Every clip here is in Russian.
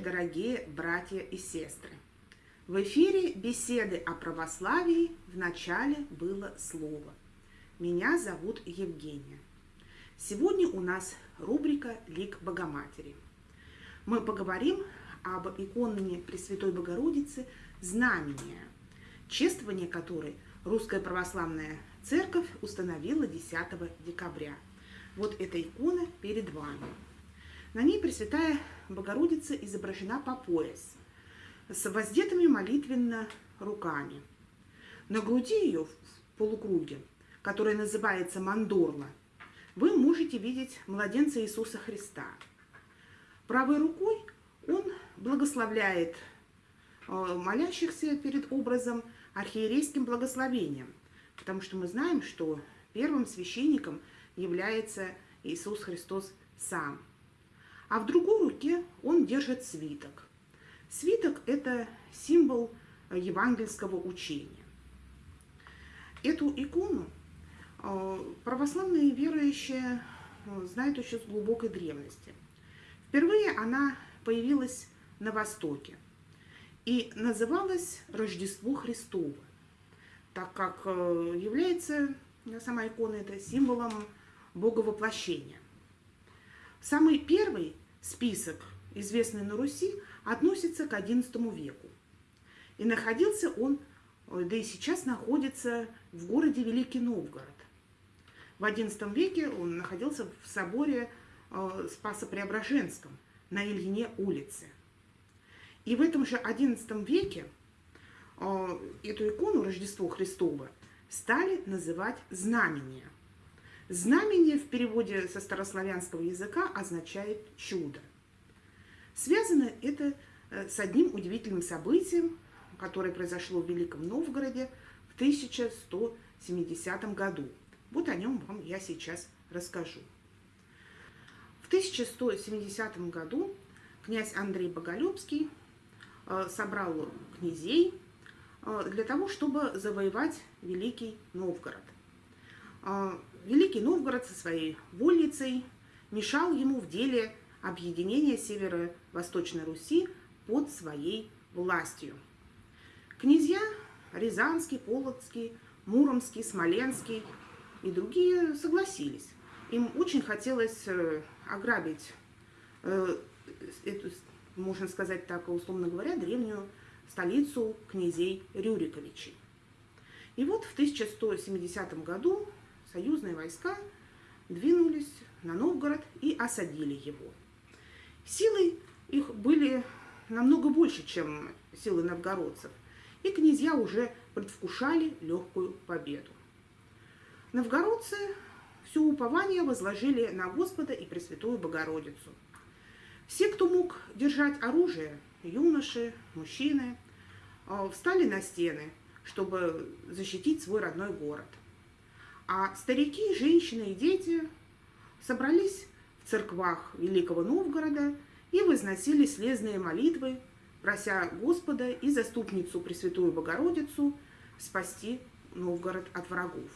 дорогие братья и сестры! В эфире беседы о православии в начале было слово. Меня зовут Евгения. Сегодня у нас рубрика «Лик Богоматери». Мы поговорим об иконе Пресвятой Богородицы «Знамение», чествование которой Русская Православная Церковь установила 10 декабря. Вот эта икона перед вами. На ней Пресвятая Богородица изображена по пояс, с воздетыми молитвенно руками. На груди ее в полукруге, которая называется мандорла, вы можете видеть младенца Иисуса Христа. Правой рукой он благословляет э, молящихся перед образом архиерейским благословением, потому что мы знаем, что первым священником является Иисус Христос сам. А в другой руке он держит свиток. Свиток – это символ евангельского учения. Эту икону э, православные верующие э, знают еще с глубокой древности. Впервые она появилась на Востоке и называлась Рождество Христово, так как э, является сама икона это символом Боговоплощения. Самый первый список, известный на Руси, относится к XI веку. И находился он, да и сейчас находится в городе Великий Новгород. В XI веке он находился в соборе э, Спасо-Преображенском – на Ильине улице. И в этом же XI веке э, эту икону Рождество Христово стали называть знамение. Знамение в переводе со старославянского языка означает чудо. Связано это э, с одним удивительным событием, которое произошло в Великом Новгороде в 1170 году. Вот о нем вам я сейчас расскажу. 1170 году князь Андрей Боголюбский э, собрал князей э, для того, чтобы завоевать Великий Новгород. Э, Великий Новгород со своей вольницей мешал ему в деле объединения северо-восточной Руси под своей властью. Князья Рязанский, Полоцкий, Муромский, Смоленский и другие согласились. Им очень хотелось ограбить э, эту, можно сказать так, условно говоря, древнюю столицу князей Рюриковичей. И вот в 1170 году союзные войска двинулись на Новгород и осадили его. Силы их были намного больше, чем силы новгородцев, и князья уже предвкушали легкую победу. Новгородцы все упование возложили на Господа и Пресвятую Богородицу. Все, кто мог держать оружие, юноши, мужчины, э, встали на стены, чтобы защитить свой родной город. А старики, женщины и дети собрались в церквах Великого Новгорода и возносили слезные молитвы, прося Господа и заступницу Пресвятую Богородицу спасти Новгород от врагов.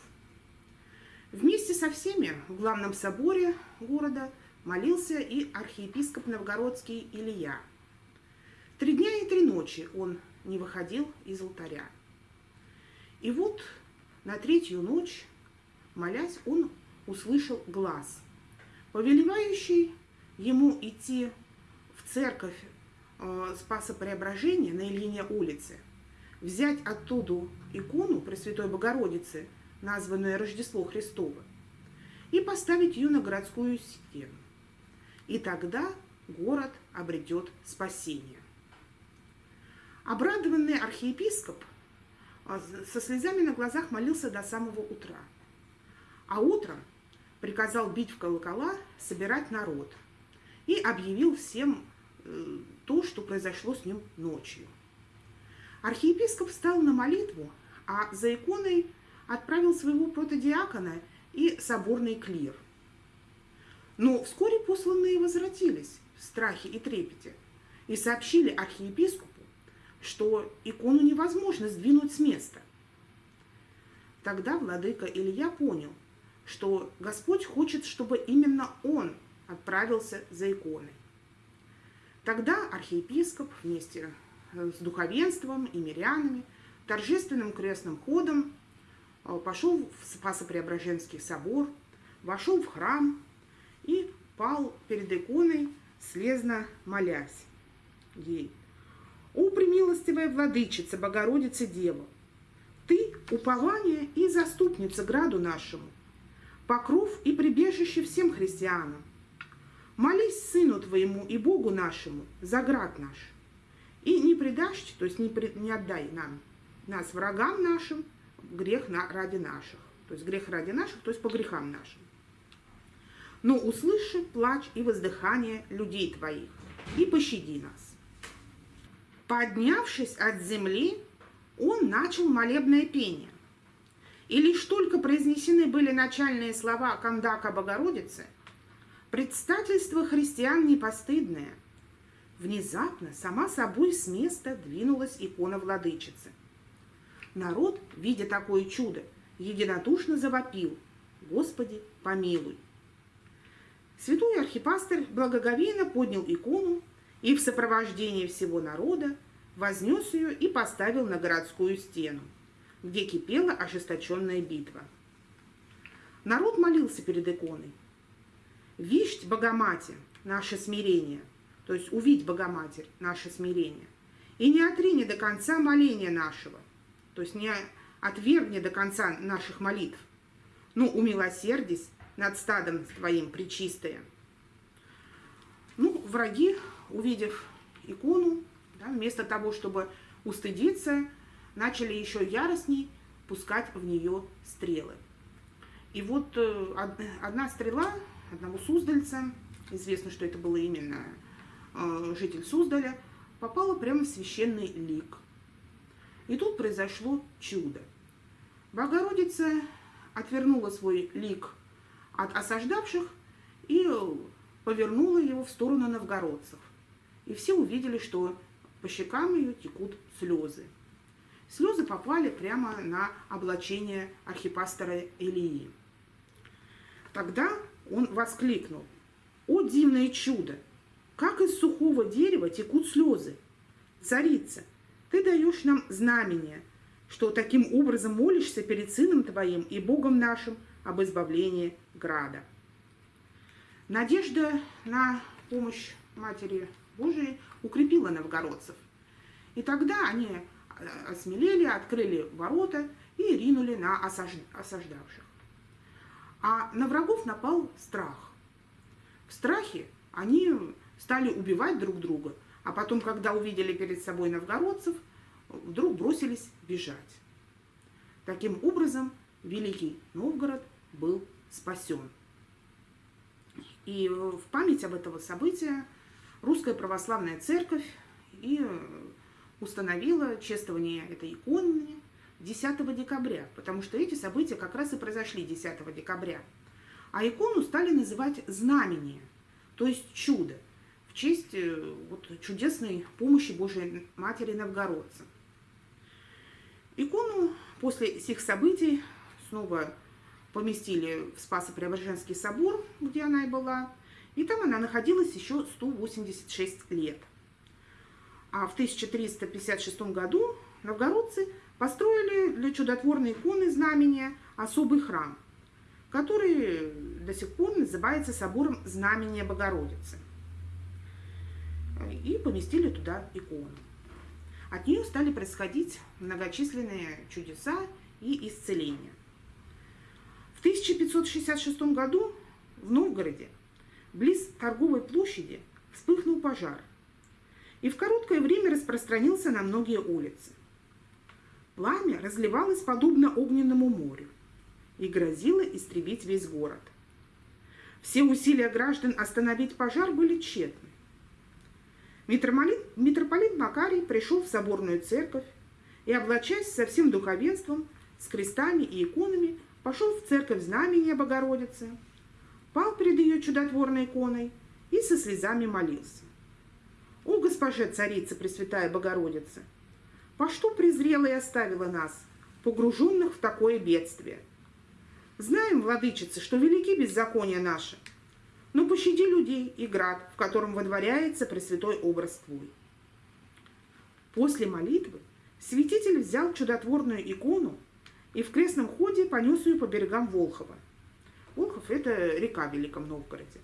Вместе со всеми в главном соборе города молился и архиепископ новгородский Илья. Три дня и три ночи он не выходил из алтаря. И вот на третью ночь, молясь, он услышал глаз, повелевающий ему идти в церковь э, Спаса Преображения на Ильине улице, взять оттуда икону Пресвятой Богородицы – названное Рождество Христово, и поставить ее на городскую стену. И тогда город обретет спасение. Обрадованный архиепископ а, со слезами на глазах молился до самого утра. А утром приказал бить в колокола, собирать народ и объявил всем э, то, что произошло с ним ночью. Архиепископ встал на молитву, а за иконой отправил своего протодиакона и соборный клир. Но вскоре посланные возвратились в страхе и трепете и сообщили архиепископу, что икону невозможно сдвинуть с места. Тогда владыка Илья понял, что Господь хочет, чтобы именно он отправился за иконой. Тогда архиепископ вместе с духовенством и мирянами торжественным крестным ходом э, пошел в Спасо-Преображенский собор, вошел в храм и пал перед иконой, слезно молясь ей. «О, премилостивая владычица, Богородица Дева! Ты – упование и заступница граду нашему, покров и прибежище всем христианам. Молись Сыну Твоему и Богу нашему за град наш, и не предашь, то есть не, пред, не отдай нам, нас врагам нашим, грех на, ради наших, то есть грех ради наших, то есть по грехам нашим. Но услыши плач и воздыхание людей Твоих, и пощади нас. Поднявшись от земли, он начал молебное пение. И лишь только произнесены были начальные слова Кандака Богородицы, предстательство христиан непостыдное. Внезапно сама собой с места двинулась икона владычицы. Народ, видя такое чудо, единодушно завопил «Господи, помилуй!». Святой архипастырь благоговейно поднял икону и в сопровождении всего народа вознес ее и поставил на городскую стену, где кипела ожесточенная битва. Народ молился перед иконой. «Вишть, Богоматерь, наше смирение», то есть «Увидь, Богоматерь, наше смирение», и не отрини до конца моления нашего, то есть не отвергни до конца наших молитв, ну, умилосердись над стадом твоим, причистая. Ну, враги увидев икону, да, вместо того, чтобы устыдиться, начали еще яростней пускать в нее стрелы. И вот э, одна стрела одного суздальца, известно, что это было именно э, житель Суздаля, попала прямо в священный лик. И тут произошло чудо. Богородица отвернула свой лик от осаждавших и повернула его в сторону новгородцев и все увидели, что по щекам ее текут слезы. Слезы попали прямо на облачение архипастора Илии. Тогда он воскликнул, «О, дивное чудо! Как из сухого дерева текут слезы! Царица, ты даешь нам знамение, что таким образом молишься перед Сыном Твоим и Богом нашим об избавлении града». Надежда на помощь Матери Божией укрепила новгородцев. И тогда они осмелели, открыли ворота и ринули на осаждавших. А на врагов напал страх. В страхе они стали убивать друг друга, а потом, когда увидели перед собой новгородцев, вдруг бросились бежать. Таким образом, Великий Новгород был спасен. И в память об этого события Русская Православная Церковь и э, установила чествование этой иконы 10 декабря, потому что эти события как раз и произошли 10 декабря. А икону стали называть знамение, то есть чудо, в честь э, вот, чудесной помощи Божией Матери Новгородца. Икону после всех событий снова поместили в Спасо-Преображенский собор, где она и была, и там она находилась еще 186 лет. А в 1356 году новгородцы построили для чудотворной иконы знамения особый храм, который до сих пор называется собором Знамения Богородицы. И поместили туда икону. От нее стали происходить многочисленные чудеса и исцеления. В 1566 году в Новгороде Близ торговой площади вспыхнул пожар и в короткое время распространился на многие улицы. Пламя разливалось подобно огненному морю и грозило истребить весь город. Все усилия граждан остановить пожар были тщетны. Митрополит, митрополит Макарий пришел в соборную церковь и, облачаясь со всем духовенством, с крестами и иконами, пошел в церковь знамения Богородицы – пал перед ее чудотворной иконой и со слезами молился. О, госпоже царица Пресвятая Богородица, по что презрела и оставила нас, погруженных в такое бедствие? Знаем, владычица, что велики беззакония наши, но пощади людей и град, в котором водворяется Пресвятой образ Твой. После молитвы святитель взял чудотворную икону и в крестном ходе понес ее по берегам Волхова. Волхов – это река в Великом Новгороде.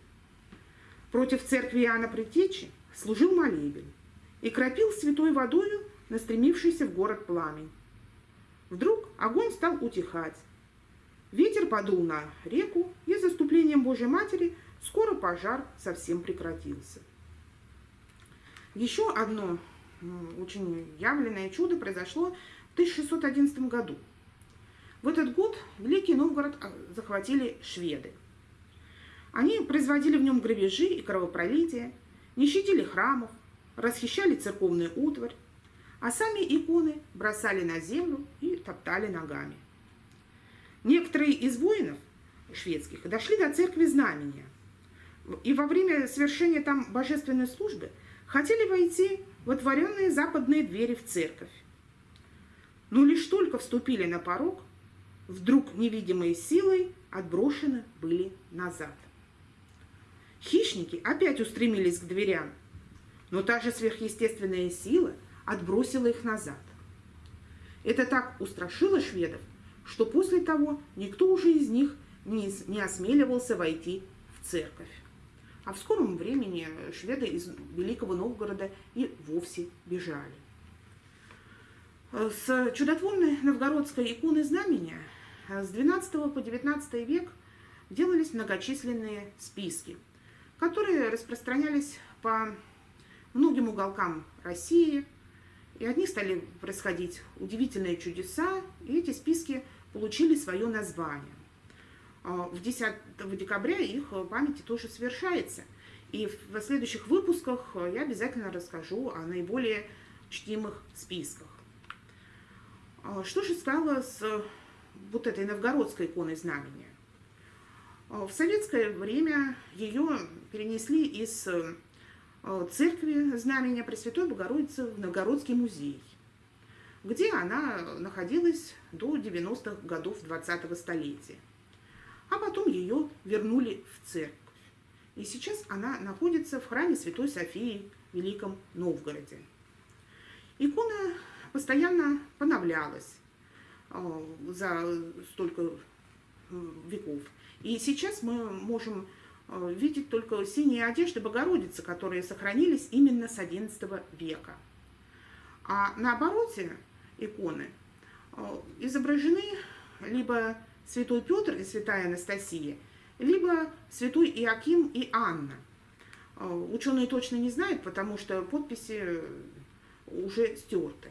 Против церкви Иоанна Предтечи служил молебен и кропил святой водою настремившийся в город пламень. Вдруг огонь стал утихать. Ветер подул на реку, и заступлением Божьей Матери скоро пожар совсем прекратился. Еще одно очень явленное чудо произошло в 1611 году. В этот год Великий Новгород а, захватили шведы. Они производили в нем грабежи и кровопролитие, не щадили храмов, расхищали церковную утварь, а сами иконы бросали на землю и топтали ногами. Некоторые из воинов шведских дошли до церкви знамения, и во время совершения там божественной службы хотели войти в отворенные западные двери в церковь. Но лишь только вступили на порог, вдруг невидимой силой отброшены были назад. Хищники опять устремились к дверям, но та же сверхъестественная сила отбросила их назад. Это так устрашило шведов, что после того никто уже из них не, не осмеливался войти в церковь. А в скором времени шведы из Великого Новгорода и вовсе бежали. С чудотворной новгородской иконы знамения с 12 по 19 век делались многочисленные списки, которые распространялись по многим уголкам России, и от них стали происходить удивительные чудеса, и эти списки получили свое название. А, в 10 декабря их памяти тоже совершается. И в следующих выпусках я обязательно расскажу о наиболее чтимых списках. А, что же стало с вот этой новгородской иконой знамения? А, в советское время ее перенесли из церкви знамения Пресвятой Богородицы в Новгородский музей, где она находилась до 90-х годов 20-го столетия а потом ее вернули в церковь. И сейчас она находится в храме Святой Софии в Великом Новгороде. Икона постоянно поновлялась э, за столько э, веков. И сейчас мы можем э, видеть только синие одежды Богородицы, которые сохранились именно с XI века. А на обороте иконы изображены либо святой Петр и святая Анастасия, либо святой Иаким и Анна. А, ученые точно не знают, потому что подписи уже стерты.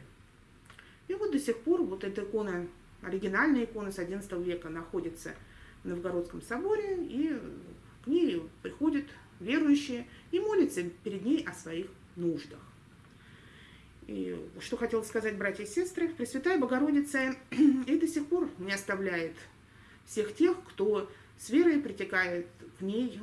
И вот до сих пор вот эта икона, оригинальная икона с XI века находится в Новгородском соборе, и к ней приходят верующие и молятся перед ней о своих нуждах. И что хотел сказать братья и сестры, Пресвятая Богородица и до сих пор не оставляет всех тех, кто с верой притекает к ней,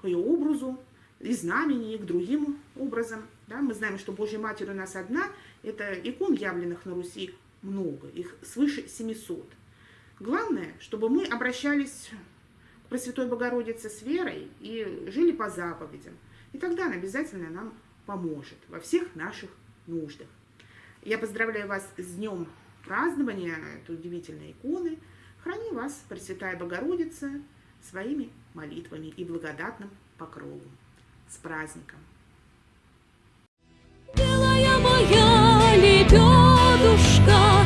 к, ее образу, и знамени, и к другим образам. Да? Мы знаем, что Божья Матерь у нас одна, это икон, явленных на Руси, много, их свыше 700. Главное, чтобы мы обращались к Пресвятой Богородице с верой и жили по заповедям. И тогда она обязательно нам поможет во всех наших нуждах. Я поздравляю вас с днем празднования этой удивительной иконы – Храни вас, Пресвятая Богородица, своими молитвами и благодатным покровом. С праздником! Белая моя лебедушка,